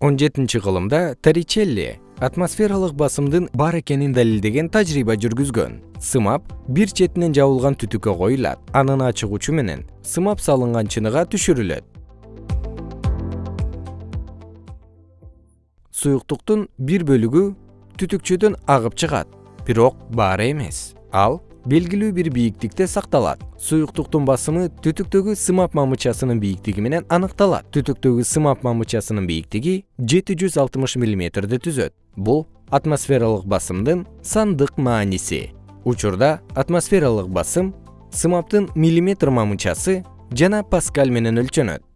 он жетинчи кылымда торричелли атмосфералык басымдын бар экенин далилдеген тажрыйба жүргүзгөн. Сымап бир четинен жабылган түтүккө коюлат анын ачык учу менен сымап салынган чыныга түшүрүлөт. Суюктуктун бир бөлүгү түтүкчөдөн агып чыгат. Бирок баары эмес ал белгилүү бир бийиктикте сакталат. Суюктуктун басымы түтүктөгү сымап мамычасынын бийиктиги менен аныкталат. Түтүктөгү сымап мамычасынын бийиктиги жети жүз алтымыш миллиметрди түзөт. Бул атмосфералык басымдын сандык мааниси. Учурда атмосфералык басым сымаптын миллиметр мамычасы жана паскаль менен өлчөнөт